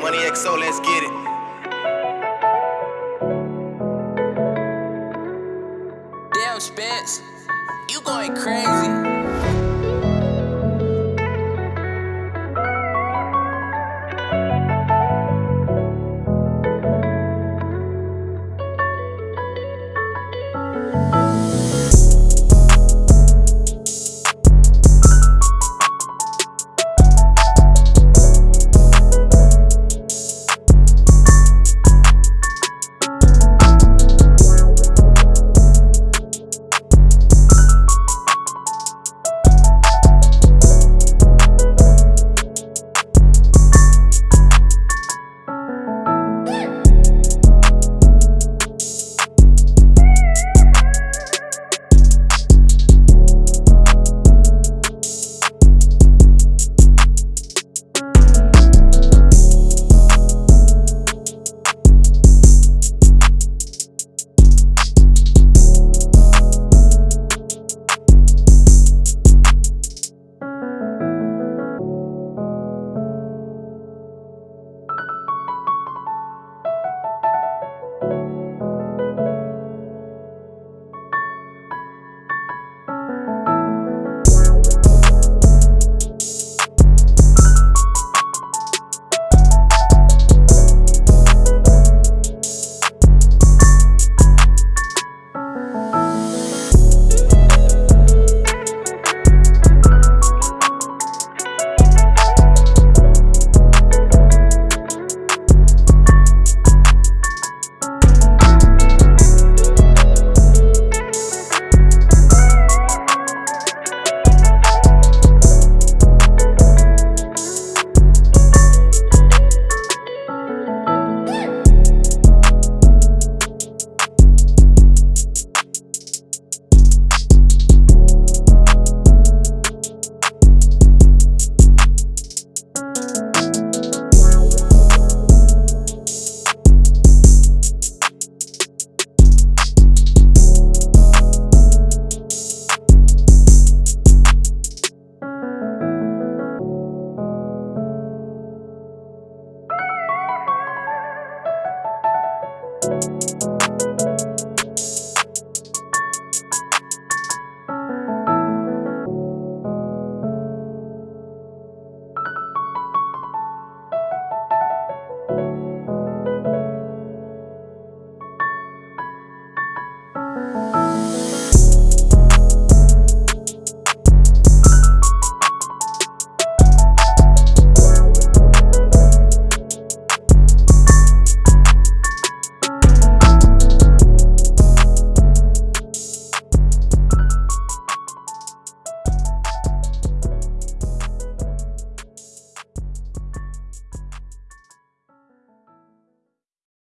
Money XO, let's get it. Damn, Spence, you going crazy. You